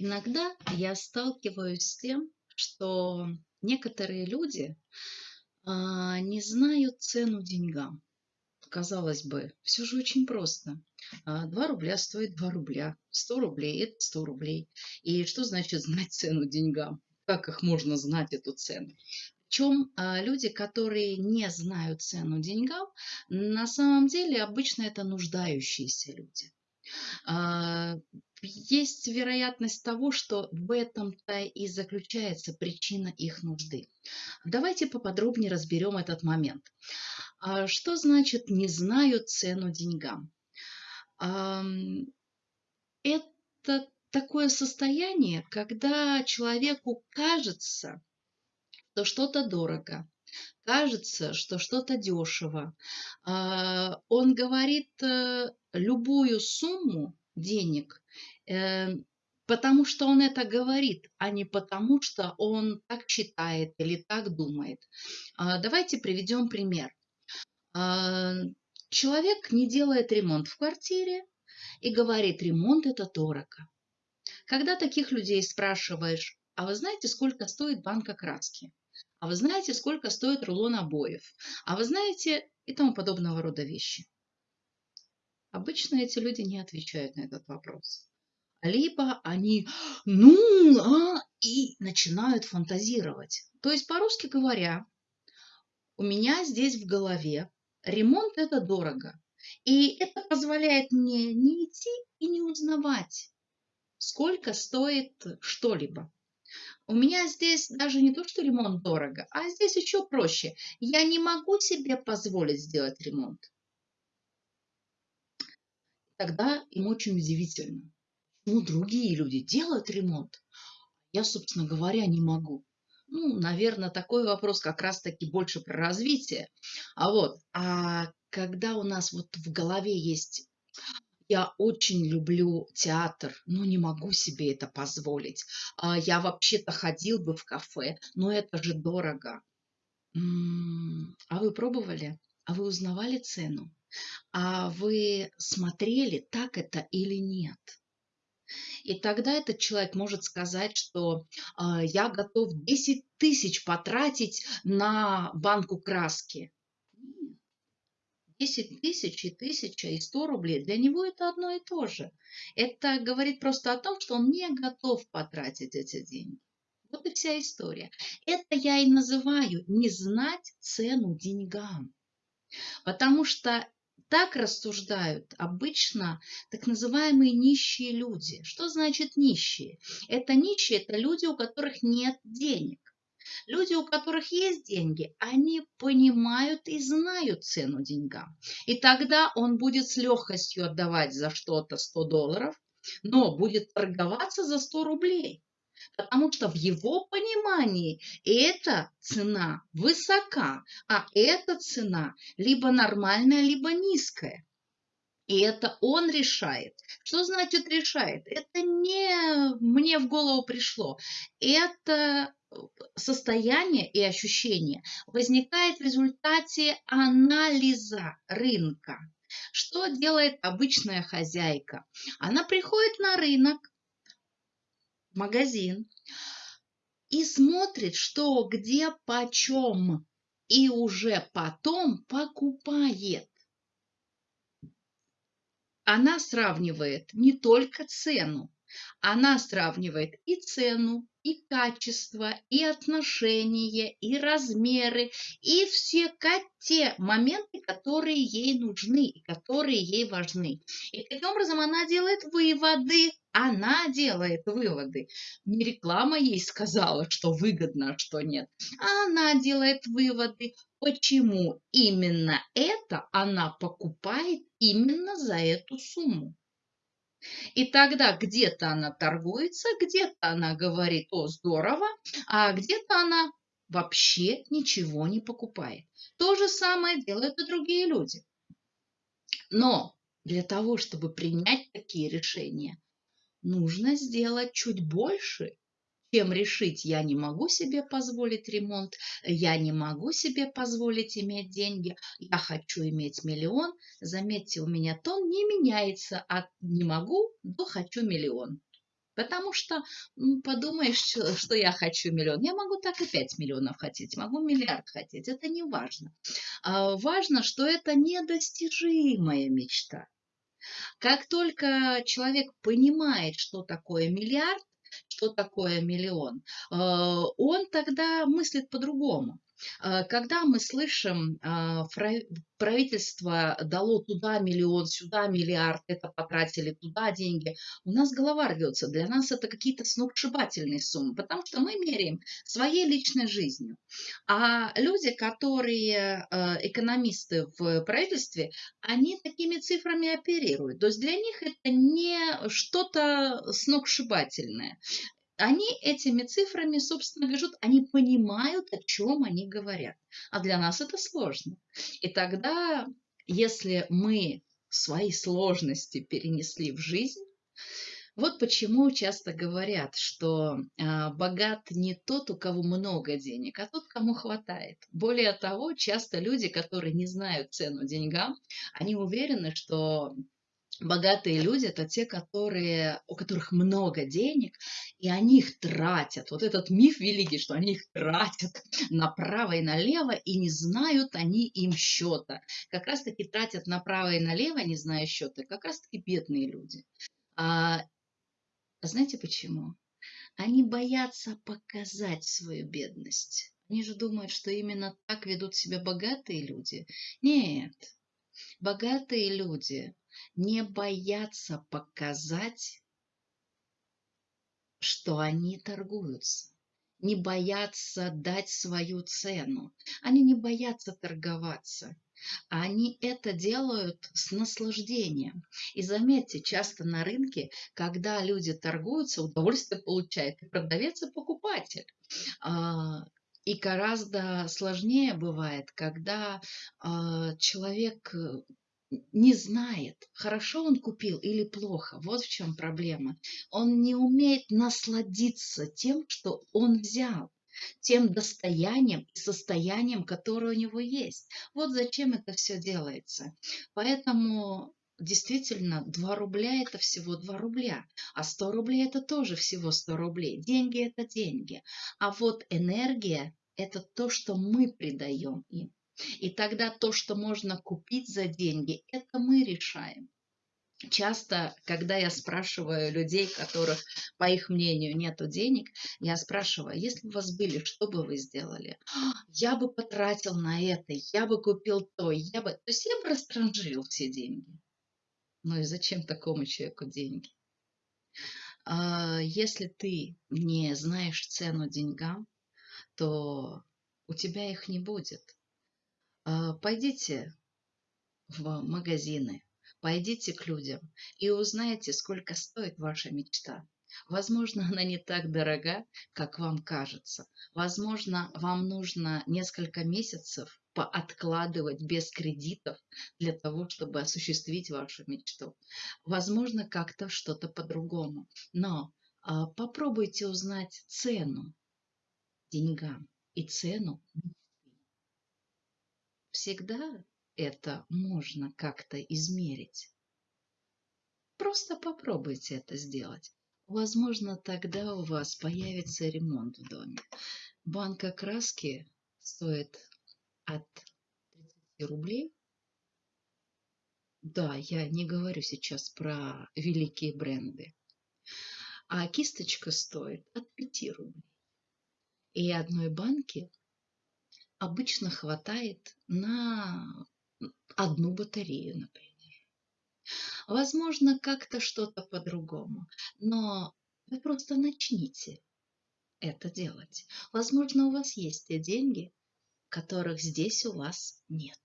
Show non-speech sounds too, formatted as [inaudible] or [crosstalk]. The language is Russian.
Иногда я сталкиваюсь с тем, что некоторые люди а, не знают цену деньгам. Казалось бы, все же очень просто. А, 2 рубля стоит 2 рубля, 100 рублей– это 100 рублей. И что значит знать цену деньгам? Как их можно знать, эту цену? Причем а, люди, которые не знают цену деньгам, на самом деле обычно это нуждающиеся люди. А, есть вероятность того, что в этом-то и заключается причина их нужды. Давайте поподробнее разберем этот момент. А, что значит «не знаю цену деньгам»? Это такое состояние, когда человеку кажется, что что-то дорого, кажется, что что-то дешево. А, он говорит э, любую сумму денег, э, потому что он это говорит, а не потому что он так считает или так думает. А, давайте приведем пример. А, человек не делает ремонт в квартире и говорит, ремонт это дорого. Когда таких людей спрашиваешь, а вы знаете, сколько стоит банка краски? А вы знаете, сколько стоит рулон обоев? А вы знаете и тому подобного рода вещи. Обычно эти люди не отвечают на этот вопрос. Либо они, ну, а, и начинают фантазировать. То есть, по-русски говоря, у меня здесь в голове ремонт – это дорого. И это позволяет мне не идти и не узнавать, сколько стоит что-либо. У меня здесь даже не то, что ремонт дорого, а здесь еще проще. Я не могу себе позволить сделать ремонт тогда им очень удивительно. Ну, другие люди делают ремонт, я, собственно говоря, не могу. Ну, наверное, такой вопрос как раз-таки больше про развитие. А вот, а когда у нас вот в голове есть я очень люблю театр, но не могу себе это позволить. А я вообще-то ходил бы в кафе, но это же дорого. А вы пробовали? А вы узнавали цену? а вы смотрели, так это или нет. И тогда этот человек может сказать, что э, я готов 10 тысяч потратить на банку краски. 10 тысяч и тысяча и 100 рублей, для него это одно и то же. Это говорит просто о том, что он не готов потратить эти деньги. Вот и вся история. Это я и называю не знать цену деньгам. Потому что так рассуждают обычно так называемые нищие люди. Что значит нищие? Это нищие, это люди, у которых нет денег. Люди, у которых есть деньги, они понимают и знают цену деньгам. И тогда он будет с легкостью отдавать за что-то 100 долларов, но будет торговаться за 100 рублей потому что в его понимании эта цена высока, а эта цена либо нормальная, либо низкая. И это он решает. Что значит решает? Это не мне в голову пришло. Это состояние и ощущение возникает в результате анализа рынка. Что делает обычная хозяйка? Она приходит на рынок, магазин и смотрит, что где почем, и уже потом покупает. Она сравнивает не только цену, она сравнивает и цену, и качество, и отношения, и размеры, и все те моменты, которые ей нужны и которые ей важны. И таким образом она делает выводы. Она делает выводы. Не реклама ей сказала, что выгодно, а что нет. Она делает выводы, почему именно это она покупает именно за эту сумму. И тогда где-то она торгуется, где-то она говорит, о, здорово, а где-то она вообще ничего не покупает. То же самое делают и другие люди. Но для того, чтобы принять такие решения, нужно сделать чуть больше, чем решить, я не могу себе позволить ремонт, я не могу себе позволить иметь деньги, я хочу иметь миллион. Заметьте, у меня тон не меняется от не могу до хочу миллион. Потому что подумаешь, что я хочу миллион. Я могу так и 5 миллионов хотеть, могу миллиард хотеть. Это не важно. А важно, что это недостижимая мечта. Как только человек понимает, что такое миллиард, что такое миллион, э, он тогда мыслит по-другому. Э, когда мы слышим, э, правительство дало туда миллион, сюда миллиард, это потратили туда деньги, у нас голова рвется. Для нас это какие-то сногсшибательные суммы, потому что мы меряем своей личной жизнью. А люди, которые экономисты в правительстве, они такими цифрами оперируют. То есть для них это не что-то сногсшибательное они этими цифрами, собственно, движут, они понимают, о чем они говорят. А для нас это сложно. И тогда, если мы свои сложности перенесли в жизнь, вот почему часто говорят, что э, богат не тот, у кого много денег, а тот, кому хватает. Более того, часто люди, которые не знают цену деньгам, они уверены, что Богатые люди – это те, которые, у которых много денег, и они их тратят. Вот этот миф великий, что они их тратят [laughs] направо и налево, и не знают они им счета. Как раз-таки тратят направо и налево, не зная счета, как раз-таки бедные люди. А, знаете почему? Они боятся показать свою бедность. Они же думают, что именно так ведут себя богатые люди. Нет, богатые люди не боятся показать, что они торгуются, не боятся дать свою цену, они не боятся торговаться. Они это делают с наслаждением. И заметьте, часто на рынке, когда люди торгуются, удовольствие получает и продавец, и покупатель. А, и гораздо сложнее бывает, когда а, человек не знает, хорошо он купил или плохо. Вот в чем проблема. Он не умеет насладиться тем, что он взял тем достоянием и состоянием, которое у него есть. Вот зачем это все делается. Поэтому действительно 2 рубля это всего 2 рубля, а 100 рублей это тоже всего 100 рублей. Деньги это деньги. А вот энергия это то, что мы придаем им. И тогда то, что можно купить за деньги, это мы решаем. Часто, когда я спрашиваю людей, которых, по их мнению, нету денег, я спрашиваю, если у вас были, что бы вы сделали? Я бы потратил на это, я бы купил то, я бы... То есть я бы растранжирил все деньги. Ну и зачем такому человеку деньги? А, если ты не знаешь цену деньгам, то у тебя их не будет. А, пойдите в магазины, пойдите к людям и узнайте, сколько стоит ваша мечта. Возможно, она не так дорога, как вам кажется. Возможно, вам нужно несколько месяцев пооткладывать без кредитов для того, чтобы осуществить вашу мечту. Возможно, как-то что-то по-другому. Но а, попробуйте узнать цену деньгам и цену всегда это можно как-то измерить. Просто попробуйте это сделать. Возможно, тогда у вас появится ремонт в доме. Банка краски стоит от 30 рублей. Да, я не говорю сейчас про великие бренды. А кисточка стоит от 5 рублей. И одной банки обычно хватает на одну батарею, например. Возможно, как-то что-то по-другому, но вы просто начните это делать. Возможно, у вас есть те деньги, которых здесь у вас нет.